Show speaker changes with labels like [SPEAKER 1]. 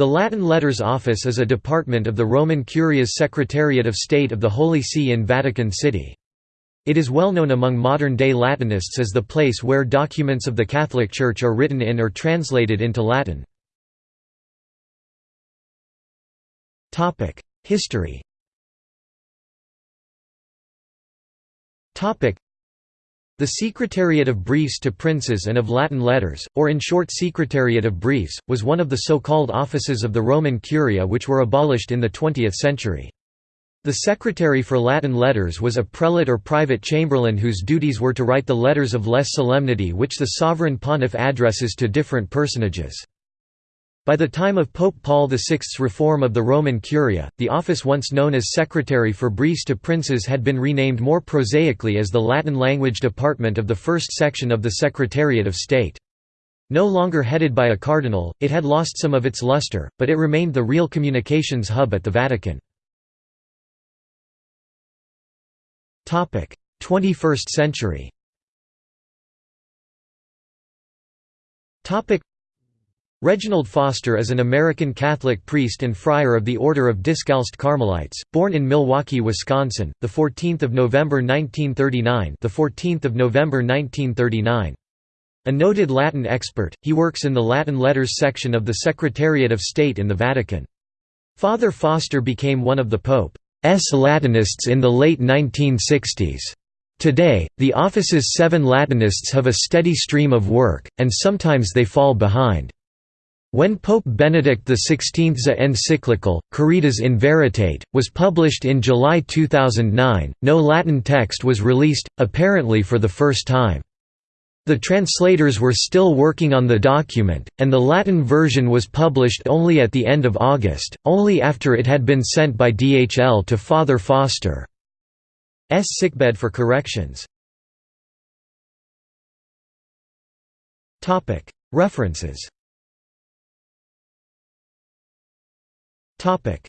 [SPEAKER 1] The Latin Letters Office is a department of the Roman Curia's Secretariat of State of the Holy See in Vatican City. It is well known among modern-day Latinists as the place where documents of the Catholic Church are written in or translated into Latin. History the Secretariat of Briefs to Princes and of Latin Letters, or in short Secretariat of Briefs, was one of the so-called offices of the Roman Curia which were abolished in the 20th century. The secretary for Latin letters was a prelate or private chamberlain whose duties were to write the letters of less solemnity which the sovereign pontiff addresses to different personages. By the time of Pope Paul VI's reform of the Roman Curia, the office once known as Secretary for Briefs to Princes had been renamed more prosaically as the Latin language department of the first section of the Secretariat of State. No longer headed by a cardinal, it had lost some of its luster, but it remained the real communications hub at the Vatican. 21st century Reginald Foster is an American Catholic priest and friar of the Order of Discalced Carmelites, born in Milwaukee, Wisconsin, the 14th of November 1939. The 14th of November 1939. A noted Latin expert, he works in the Latin Letters section of the Secretariat of State in the Vatican. Father Foster became one of the Pope's Latinists in the late 1960s. Today, the office's seven Latinists have a steady stream of work, and sometimes they fall behind. When Pope Benedict XVI's encyclical, Caritas in Veritate, was published in July 2009, no Latin text was released, apparently for the first time. The translators were still working on the document, and the Latin version was published only at the end of August, only after it had been sent by DHL to Father Foster's sickbed for corrections. References, Topic: